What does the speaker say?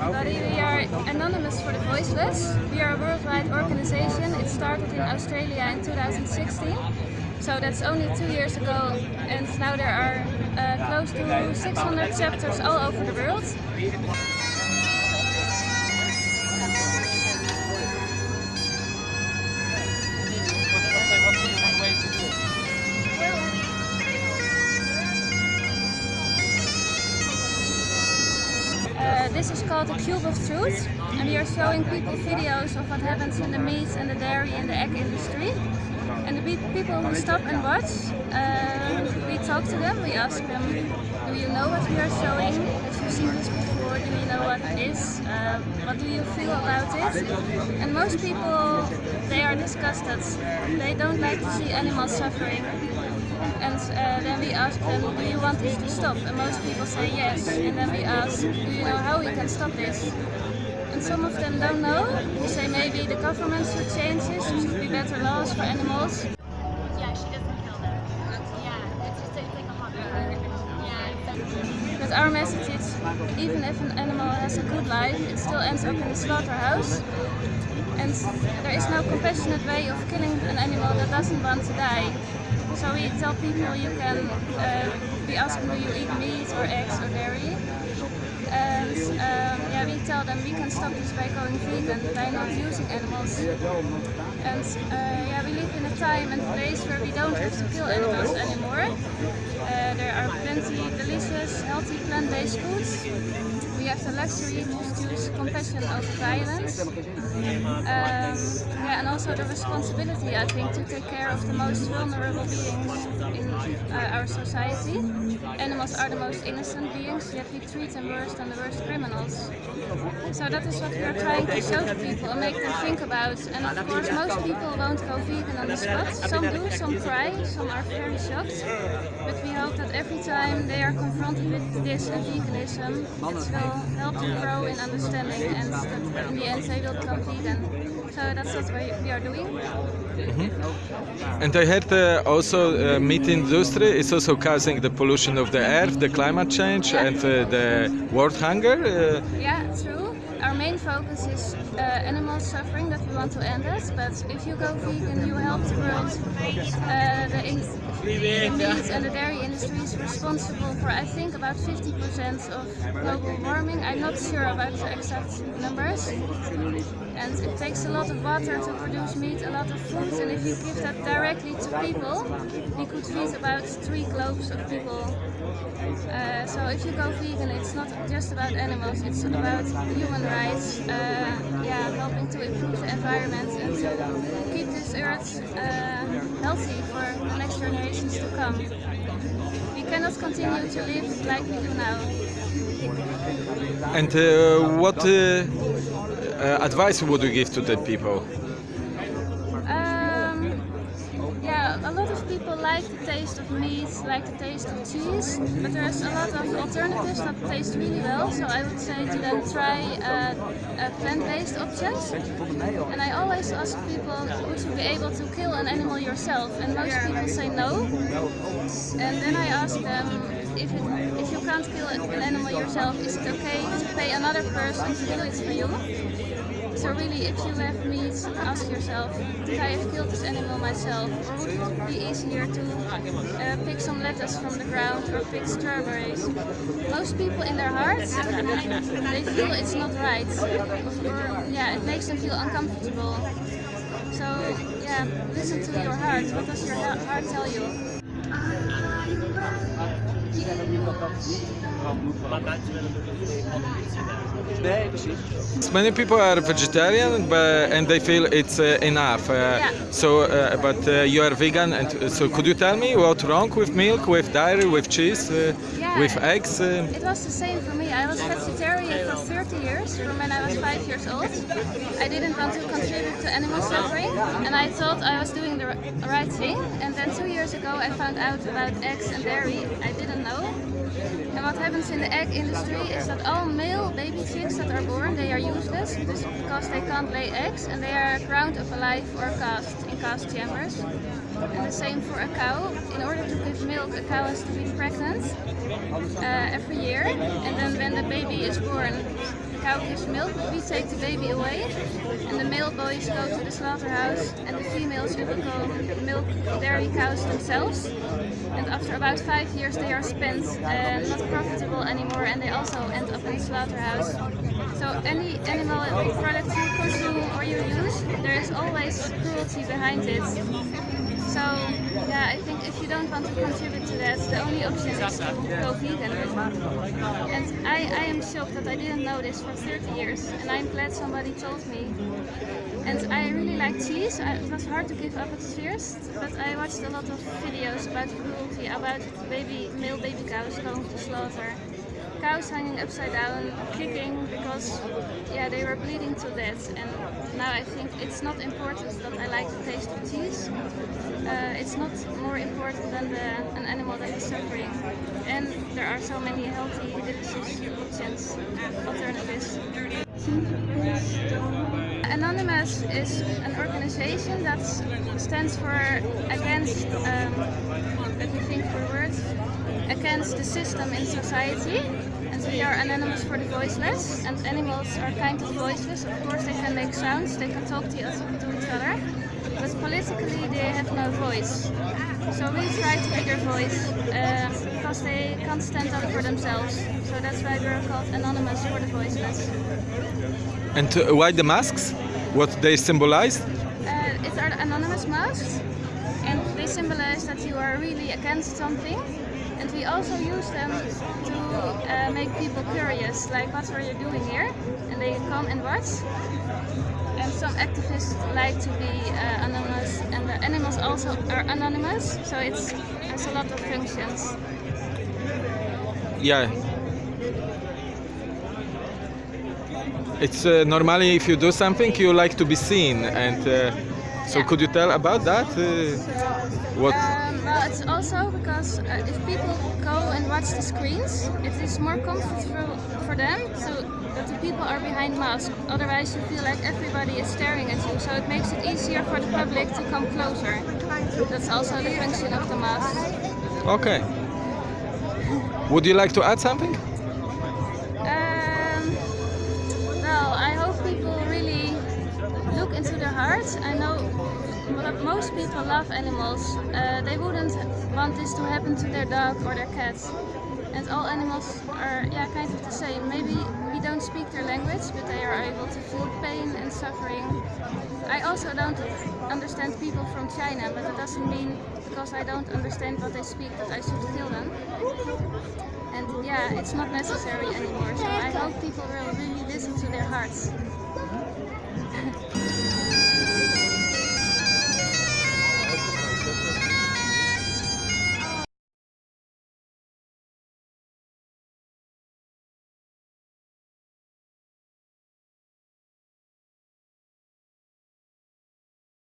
everybody. We are Anonymous for the Voiceless. We are a worldwide organization. It started in Australia in 2016. So that's only two years ago and now there are uh, close to 600 chapters all over the world. This is called the Cube of Truth and we are showing people videos of what happens in the meat and the dairy and the egg industry. And the people who stop and watch, uh, we talk to them, we ask them, do you know what we are showing? Have you seen this before? Do you know what it is? Uh, what do you feel about it? And most people, they are disgusted. They don't like to see animals suffering. And uh, then we ask them, do you want this to stop? And most people say yes. And then we ask, do you know how we can stop this? And some of them don't know. We say maybe the government should change this, there should be better laws for animals. Yeah, she doesn't kill them. Yeah, it's just it's like a hobby. Yeah. But our message is, even if an animal has a good life, it still ends up in the slaughterhouse. And there is no compassionate way of killing an animal that doesn't want to die. So we tell people you can uh, be asking do you eat meat or eggs or dairy. And um, yeah, we tell them we can stop this by going vegan, by not using animals. And uh, yeah, we live in a time and place where we don't have to kill animals anymore. Uh, there are plenty delicious, healthy plant-based foods. We have the luxury to choose compassion over violence. Um, yeah, also the responsibility, I think, to take care of the most vulnerable beings in uh, our society. Animals are the most innocent beings, yet we treat them worse than the worst criminals. So that is what we are trying to show to people and make them think about. And of course, most people won't go vegan on the spot. Some do, some cry, some are very shocked. But we hope that every time they are confronted with this and veganism, it will help them grow in understanding and that in the end they will become vegan. So that's what we we are doing. And I heard uh, also uh, meat industry is also causing the pollution of the air, the climate change, Yeah. and uh, the world hunger. Uh, Yeah, true. Our main focus is uh, animal suffering that we want to end it, but if you go vegan you help the Uh, the, meat and the dairy industry is responsible for I think about 50% of global warming. I'm not sure about the exact numbers. And it takes a lot of water to produce meat, a lot of food, and if you give that directly to people, we could feed about three globes of people. Uh, so if you go vegan, it's not just about animals, it's about human rights, uh, yeah, helping to improve the environment and to keep earth uh, healthy for the next generations to come. We cannot continue to live like we do now. and uh, what uh, uh, advice would you give to the people? Like the taste of meat, like the taste of cheese, but there's a lot of alternatives that taste really well. So I would say to them try uh, uh, plant-based options. And I always ask people, would you be able to kill an animal yourself? And most people say no. And then I ask them, if, it, if you can't kill an animal yourself, is it okay to pay another person to do it for you? So really, if you have meat, ask yourself, did I have killed this animal myself? Or would it be easier to uh, pick some lettuce from the ground or pick strawberries? Most people in their hearts, they feel it's not right. Or yeah, it makes them feel uncomfortable. So yeah, listen to your heart. What does your heart tell you? Many people are vegetarian, but and they feel it's uh, enough. Uh, Yeah. So, uh, but uh, you are vegan, and uh, so could you tell me what's wrong with milk, with dairy, with cheese, uh, Yeah. with eggs? It was the same for me. I was vegetarian for 30 years, from when I was 5 years old. I didn't want to contribute to animal suffering, and I thought I was doing the right thing. And then two years ago I found out about eggs and dairy. I didn't know. What happens in the egg industry is that all male baby chicks that are born, they are useless because they can't lay eggs and they are ground up alive or cast in cast chambers. And the same for a cow. In order to give milk, a cow has to be pregnant uh, every year. And then when the baby is born, cow gives milk, we take the baby away, and the male boys go to the slaughterhouse, and the females will become milk dairy cows themselves. And after about five years, they are spent and not profitable anymore, and they also end up in the slaughterhouse. So any animal product you consume or you use, there is always cruelty behind it. So yeah, I think if you don't want to contribute to that, the only option is to go vegan. And I, I am shocked that I didn't know this for 30 years, and I'm glad somebody told me. And I really like cheese. It was hard to give up at first, but I watched a lot of videos about cruelty, about baby male baby cows going to slaughter cows hanging upside down, kicking because yeah they were bleeding to death. And now I think it's not important that I like the taste of cheese. Uh, it's not more important than the, an animal that is suffering. And there are so many healthy, delicious options, alternatives. Anonymous is an organization that stands for against, um, let me think for words, against the system in society. We are anonymous for the voiceless, and animals are kind of voiceless. Of course, they can make sounds, they can talk to each other, but politically they have no voice. So we try to be their voice uh, because they can't stand up for themselves. So that's why we're called anonymous for the voiceless. And uh, why the masks? What they symbolize? Uh, it's our anonymous masks, and they symbolize that you are really against something. And we also use them to uh, make people curious, like what are you doing here? And they come and watch. And some activists like to be uh, anonymous, and the animals also are anonymous, so it's has a lot of functions. Yeah. It's uh, normally if you do something you like to be seen and uh, so Yeah. could you tell about that? Uh, what? Well, it's also because uh, if people go and watch the screens, it is more comfortable for them so that the people are behind masks. Otherwise, you feel like everybody is staring at you, so it makes it easier for the public to come closer. That's also the function of the mask. Okay. Would you like to add something? Um, well, I hope people really look into their hearts. I know most people love animals. Uh, they wouldn't want this to happen to their dog or their cat. And all animals are yeah, kind of the same. Maybe we don't speak their language, but they are able to feel pain and suffering. I also don't understand people from China, but that doesn't mean because I don't understand what they speak that I should kill them. And yeah, it's not necessary anymore. So I hope people will really listen to their hearts.